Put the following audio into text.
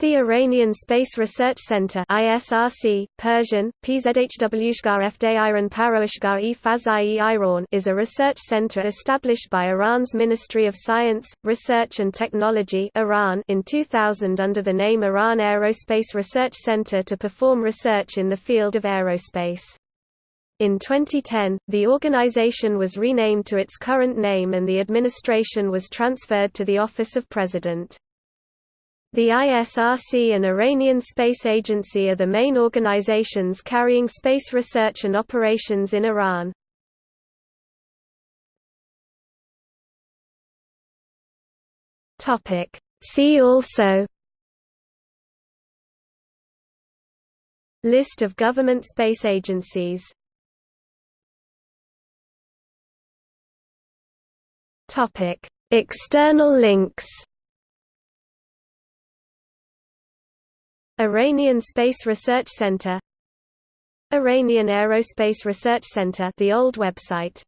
The Iranian Space Research Center ISRC, Persian, is a research center established by Iran's Ministry of Science, Research and Technology Iran in 2000 under the name Iran Aerospace Research Center to perform research in the field of aerospace. In 2010, the organization was renamed to its current name and the administration was transferred to the Office of President. The ISRC and Iranian Space Agency are the main organizations carrying space research and operations in Iran. See also List of government space agencies External links Iranian Space Research Center Iranian Aerospace Research Center the old website